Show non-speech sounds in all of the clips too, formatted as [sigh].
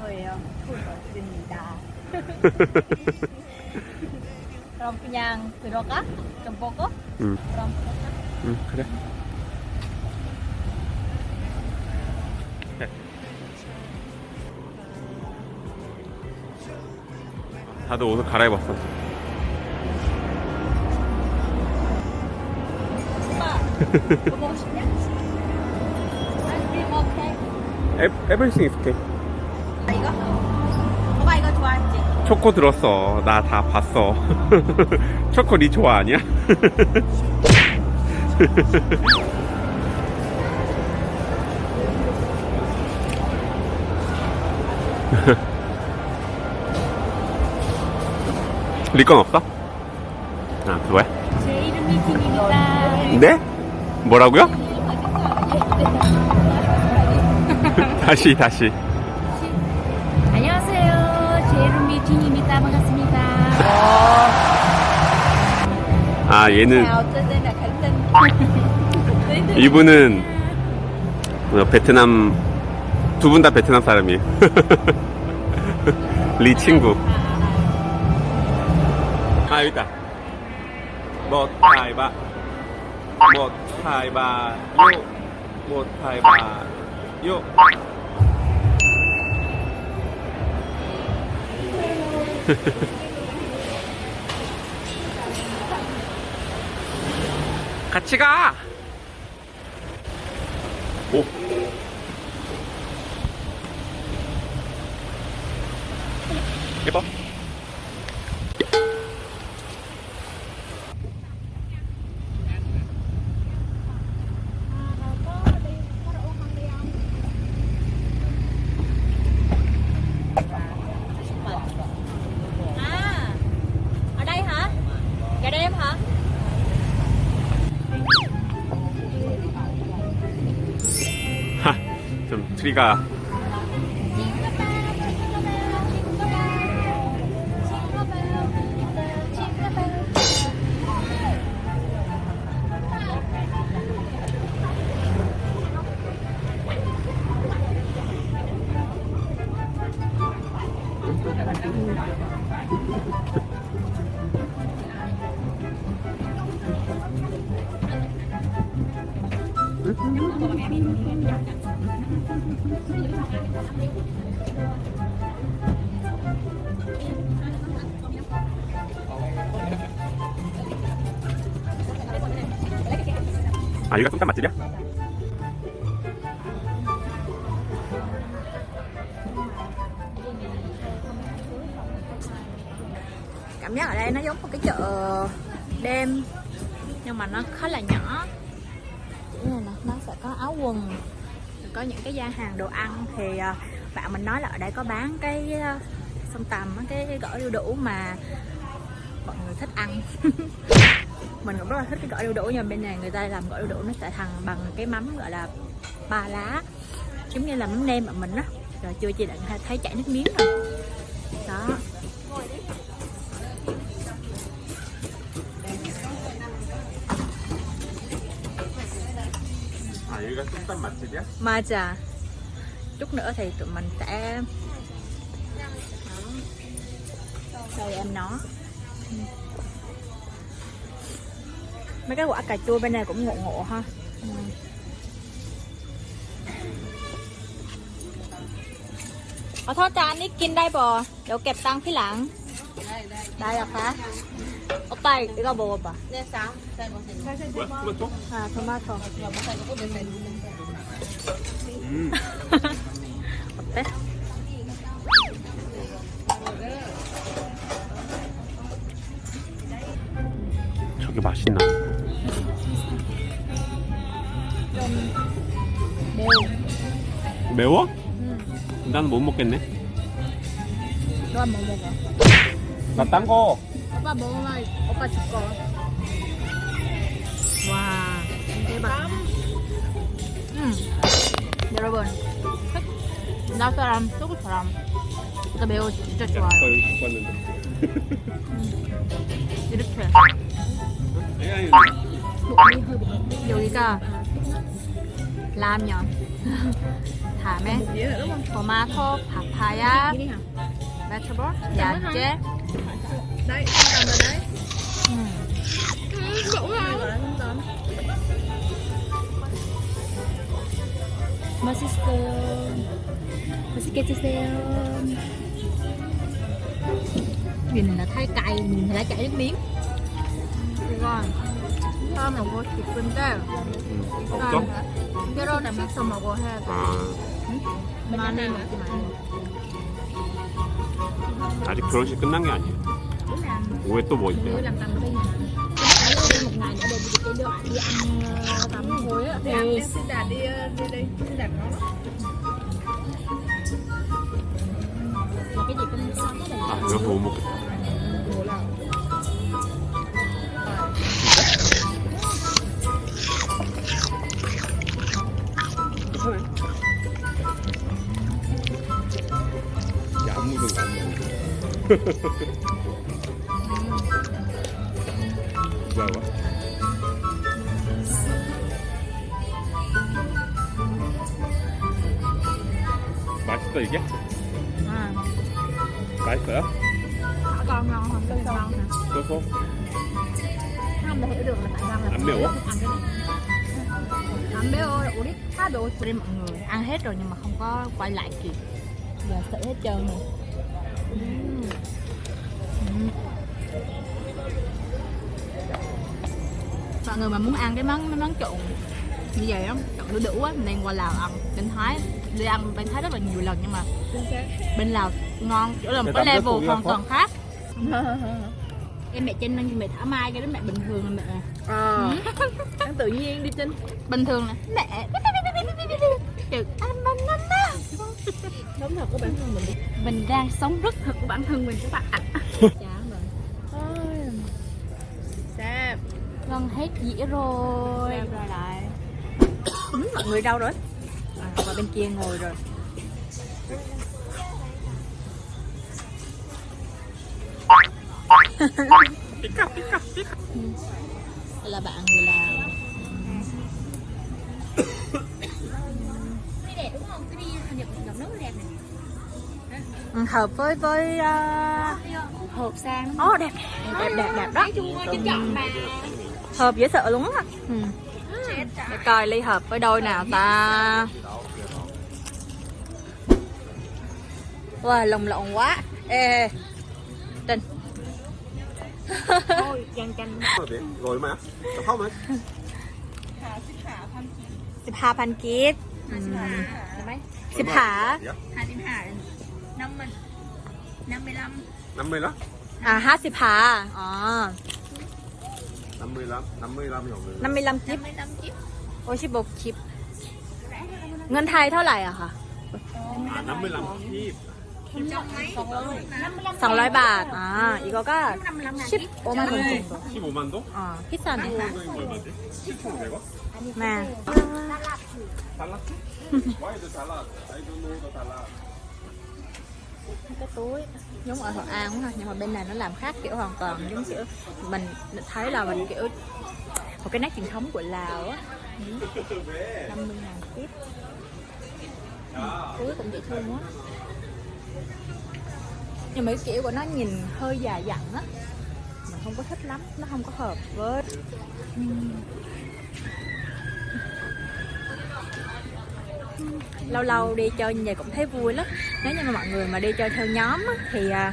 거예요. 돈 없습니다. 그럼 그냥 들어가? 좀 보고? 음. 그럼 들어가? 응 그래 다들 옷을 갈아입었어 오빠, [laughs] 뭐 먹고 싶냐? 아이스크림 오케이. 에, everything is okay 아, 이거? 오빠 이거 좋아하지? 초코 들었어 나 다 봤어 [laughs] 초코 니 좋아 아니야? [laughs] 리건 없어? 아 그거야? 제 이름이 김입니다. 네? 뭐라고요? [laughs] 다시 다시 김입니다. 반갑습니다. 아 얘는 Linh [laughs] 이분은 어, 베트남 두 분 다 베트남 사람이에요. [laughs] 리 친구. 아 여기 있다. 뭐 타이바, 뭐 타이바, 요, 뭐 타이바, 요. [laughs] 같이 가. 오. 예뻐. 우리가 [laughs] 아 여기가 솜땀 맛집이야? Cảm giác ở đây nó giống một cái chợ đêm Nhưng mà nó khá là nhỏ Kiểu này nè, nó sẽ có áo quần có những cái gian hàng đồ ăn Thì ờ, bạn mình nói là ở đây có bán cái ờ, sông tầm cái, gỏi đu đủ mà mọi người thích ăn. [laughs] Mình cũng rất là thích cái gỏi đu đủ nhưng mà bên này người ta làm gỏi đu đủ nó sẽ thằng bằng cái mắm gọi là ba lá giống như là mắm nêm mà mình á. Rồi chưa chị định thấy chảy nước miếng rồi. Đó. 아 여기가 솜땀 맛집이야? 맞아 chút nữa thì tụi mình sẽ đây em nó mấy cái quả cà chua bên này cũng ngộ ngộ ha ừ. Ờ thôi cho anh ít kinh đây bò Đậu kẹp tăng phía lặng Đây là hả? Ở tay, 이거 먹어봐 뭐야? 토마토? 아 토마토 음. 어때? 저게 맛있나? 매우 매워? 응. 나는 못 먹겠네. 너 한번 먹어 나 딴 거. 오빠 먹으면 오빠 줄 거 와 대박 음. 여러분 나 사람 소국 사람. 나 매우 진짜 좋아요. 음. 이렇게. 여기가 라면. 다음에 토마토 파파야 베트볼 야채 음. 맛있어요. 맛있게 드세요. Nhìn là thấy cay, nhìn thấy chảy nước miếng. 이건 처음에 먹고 싶은데 음, 없어? 깨로를 씻어 먹어야 돼 아, 많이 먹지 말고 아직 결혼식 끝난 게 아니에요. 오후에 또 뭐 있대요? một ngày nữa để cái đứa đi ăn ờ, tắm hối á. Thì xin đạt đi đi đi xin đạt có là cái gì cũng sao thế này? Nó phụ một Ha ha ha. tùy chắc à. phải phở phở ngon không? Phở ngon hả? Phở phốt Ăn hiểu được là tại sao là Ăn biểu á. Ăn biểu ơi, uống đi. Khá đồ trên mọi người. Ăn hết rồi nhưng mà không có quay lại kịp. Giờ sợ hết trơn rồi. Ừ. Mọi người mà muốn ăn cái món cái món trộn như vậy đó, trộn đu đủ á, nên qua Lào ăn, đến Thái đi ăn bên thái rất là nhiều lần nhưng mà bên lào ngon. Chỗ là một cái level hoàn toàn khác. [laughs] Em mẹ trên như mẹ thả mai cái đó mẹ bình thường là mẹ. Ờ. [laughs] Ăn tự nhiên đi trên bình thường là mẹ. Kiểu anh anh anh á sống thật của bản thân mình đi. Mình đang sống rất thật của bản thân mình các bạn rồi Ôi. Sam gần hết dĩa rồi. Sam ra lại. Mọi người đâu rồi à, qua bên kia ngồi rồi. Đây là bạn người Lào. Đẹp đẹp này. Ừ, hợp với với uh, hộp sang. Ồ đẹp. Đẹp đẹp đẹp đó. Chính chọn mà hợp dễ sợ luôn á. Ừ để coi ly hợp với đôi nào ta? Wow lồng lộn quá. Ê trinh thôi chanh chanh rồi mà Được không ấy สิบห้าพันกีบสิบห้าห้าสิบห้าน้ำมันน้ำไม่ล้ำน้ำไม่ล้ำอ่าห้าสิบห้าอ๋อ dạ. năm mươi lăm năm mươi lăm à, rồi ờ. năm mươi lăm kiếp. โอชิบกชิป เงินไทยเท่าไหร่อะคะน้ำไม่ลำที่สองร้อยบาท อ่า อีกก็ชิปโอมาถึงชิปโอมันโดอ่าพิซซ่าเนี่ยแม่สลัด à à, à, [laughs] why the salad? I don't know the salad. Cái túi. Giống ở Thuận An đúng không? nhưng mà bên này nó làm khác kiểu hoàn toàn. Giống kiểu mình thấy là mình kiểu một cái nét truyền thống của Lào á. Năm mươi ngàn tiếp cuối cũng dễ thương quá. Nhưng mà cái kiểu của nó nhìn hơi già dặn á. Mình không có thích lắm nó không có hợp với. Lâu lâu đi chơi như vậy cũng thấy vui lắm. Nếu như mà mọi người mà đi chơi theo nhóm á, thì à,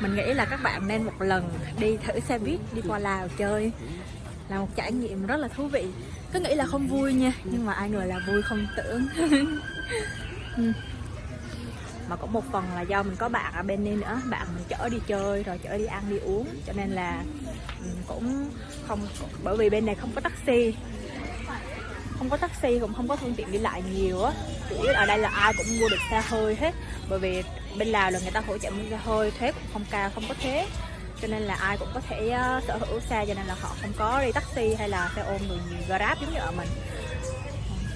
mình nghĩ là các bạn nên một lần đi thử xe buýt đi qua Lào chơi là một trải nghiệm rất là thú vị. Cứ nghĩ là không vui nha, nhưng mà ai ngờ là vui không tưởng. [laughs] Ừ. Mà cũng một phần là do mình có bạn ở bên đây nữa, bạn mình chở đi chơi rồi chở đi ăn đi uống, cho nên là ừ, cũng không, bởi vì bên này không có taxi. Không có taxi cũng không có phương tiện đi lại nhiều á, chủ yếu ở đây là ai cũng mua được xe hơi hết. Bởi vì bên lào là người ta hỗ trợ mua xe hơi, thuế cũng không cao, không có thuế cho nên là ai cũng có thể uh, sở hữu xe cho nên là họ không có đi taxi hay là xe ôm người grab giống như ở mình.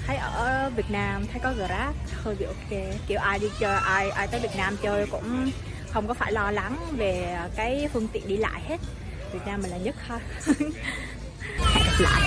Thấy ở Việt Nam thấy có Grab hơi bị ok. Kiểu ai đi chơi ai ai tới Việt Nam chơi cũng không có phải lo lắng về cái phương tiện đi lại hết. Việt Nam mình là nhất ha [laughs] hẹn gặp lại.